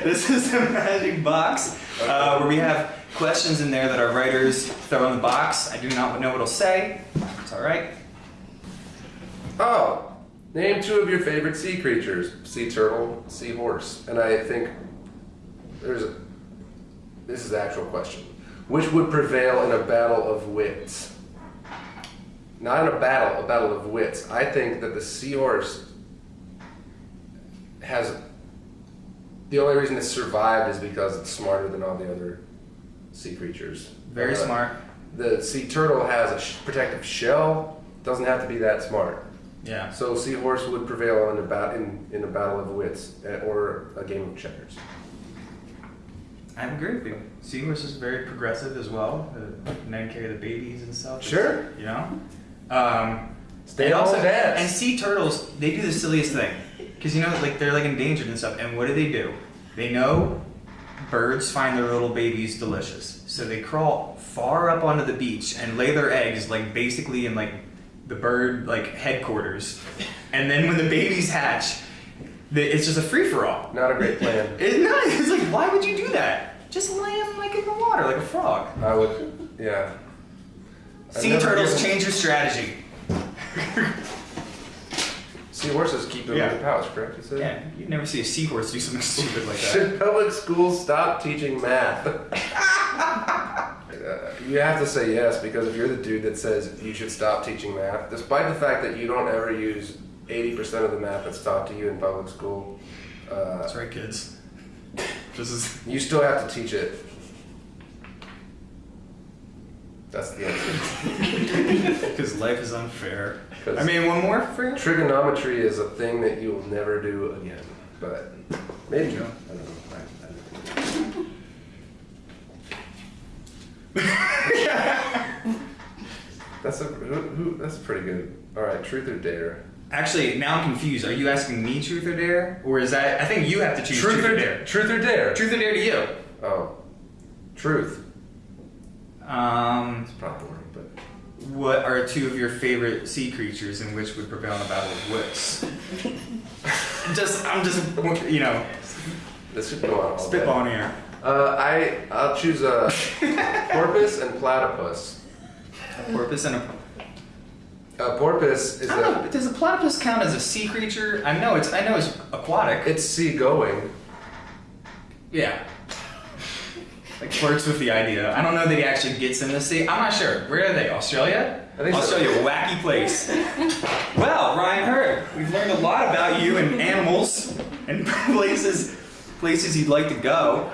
this is the magic box uh, where we have questions in there that our writers throw in the box. I do not know what it'll say. It's all right. Oh, name two of your favorite sea creatures: sea turtle, sea horse. And I think there's a. This is the actual question. Which would prevail in a battle of wits? Not in a battle, a battle of wits. I think that the seahorse has. The only reason it survived is because it's smarter than all the other sea creatures. Very Uh, smart. The sea turtle has a sh- protective shell. Doesn't have to be that smart. Yeah. So seahorse would prevail in a, bat- in, in a battle of wits eh, or a game of checkers. I agree with you. Seahorse is very progressive as well. The men carry the babies and stuff. Sure. You know? Um, Stay and home also, and sea turtles, they do the silliest thing. Because, you know, like they're like endangered and stuff. And what do they do? They know birds find their little babies delicious. So they crawl far up onto the beach and lay their eggs, like basically in like the bird like headquarters. And then when the babies hatch, it's just a free for all. Not a great plan. It's not. It's like, why would you do that? Just lay them like in the water, like a frog. I would, yeah. Sea turtles change your strategy. Seahorses keep them Yeah. in the pouch, correct? You said? Yeah, you never see a seahorse do something stupid like that. Should public schools stop teaching math? Uh, you have to say yes because if you're the dude that says you should stop teaching math, despite the fact that you don't ever use 80% of the math that's taught to you in public school, uh, That's right, kids. This is. you still have to teach it. That's the answer. Because life is unfair. I mean, one more for you? trigonometry is a thing that you will never do again. But maybe. Yeah. I don't know. I- I don't know. That's a who, who, that's pretty good. All right, truth or dare? Actually, now I'm confused. Are you asking me truth or dare? Or is that. I think you have to choose truth, or dare. Truth or dare? Truth or dare to you? Oh, truth. Um, It's probably boring, but what are two of your favorite sea creatures and which would prevail in a battle of wits? just, I'm just, you know, this should go on all day. spitballing here. Uh, I I'll choose a porpoise and platypus. A porpoise and a. A porpoise is I don't know, a but does a platypus count as a sea creature? I know it's I know it's aquatic. it's seagoing. yeah. Like flirts with the idea. I don't know that he actually gets in the sea. I'm not sure. Where are they? Australia? I think so. Australia, wacky place. well, Ryan Hurd, we've learned a lot about you and animals and places places you'd like to go.